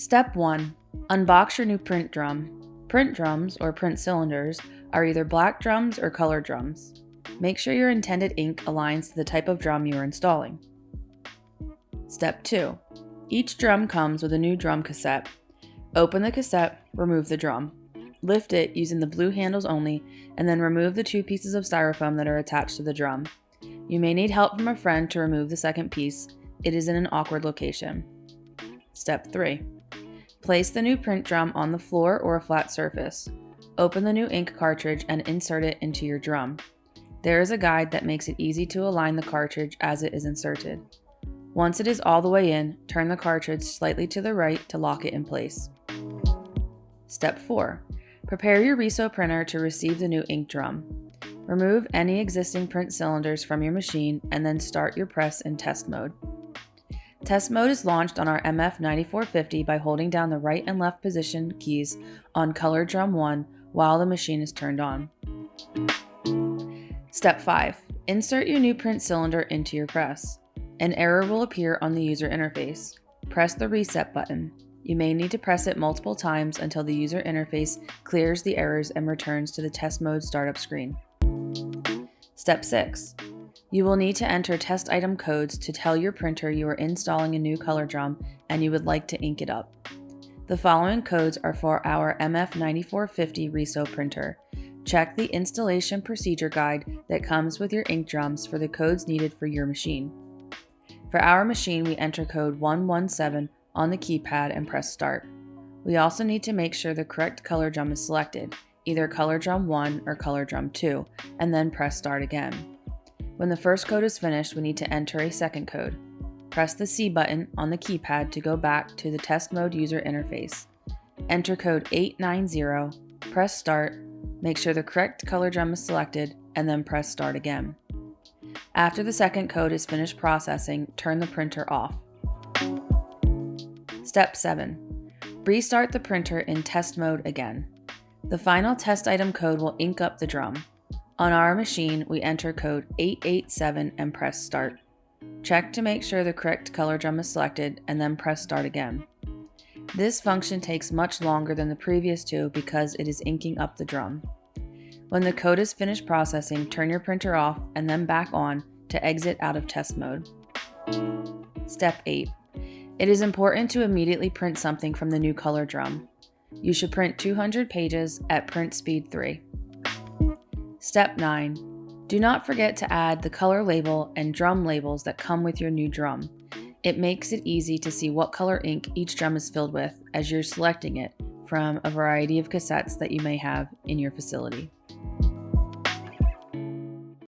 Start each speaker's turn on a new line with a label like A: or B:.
A: Step 1. Unbox your new print drum. Print drums, or print cylinders, are either black drums or color drums. Make sure your intended ink aligns to the type of drum you are installing. Step 2. Each drum comes with a new drum cassette. Open the cassette, remove the drum. Lift it using the blue handles only, and then remove the two pieces of styrofoam that are attached to the drum. You may need help from a friend to remove the second piece. It is in an awkward location. Step 3. Place the new print drum on the floor or a flat surface. Open the new ink cartridge and insert it into your drum. There is a guide that makes it easy to align the cartridge as it is inserted. Once it is all the way in, turn the cartridge slightly to the right to lock it in place. Step 4. Prepare your Riso printer to receive the new ink drum. Remove any existing print cylinders from your machine and then start your press in test mode. Test mode is launched on our MF9450 by holding down the right and left position keys on color drum 1 while the machine is turned on. Step 5. Insert your new print cylinder into your press. An error will appear on the user interface. Press the reset button. You may need to press it multiple times until the user interface clears the errors and returns to the test mode startup screen. Step 6. You will need to enter test item codes to tell your printer you are installing a new color drum and you would like to ink it up. The following codes are for our MF9450 Riso printer. Check the installation procedure guide that comes with your ink drums for the codes needed for your machine. For our machine, we enter code 117 on the keypad and press start. We also need to make sure the correct color drum is selected, either color drum 1 or color drum 2, and then press start again. When the first code is finished, we need to enter a second code. Press the C button on the keypad to go back to the test mode user interface. Enter code 890, press start, make sure the correct color drum is selected, and then press start again. After the second code is finished processing, turn the printer off. Step 7. Restart the printer in test mode again. The final test item code will ink up the drum. On our machine, we enter code 887 and press start. Check to make sure the correct color drum is selected and then press start again. This function takes much longer than the previous two because it is inking up the drum. When the code is finished processing, turn your printer off and then back on to exit out of test mode. Step 8. It is important to immediately print something from the new color drum. You should print 200 pages at print speed 3. Step 9. Do not forget to add the color label and drum labels that come with your new drum. It makes it easy to see what color ink each drum is filled with as you're selecting it from a variety of cassettes that you may have in your facility.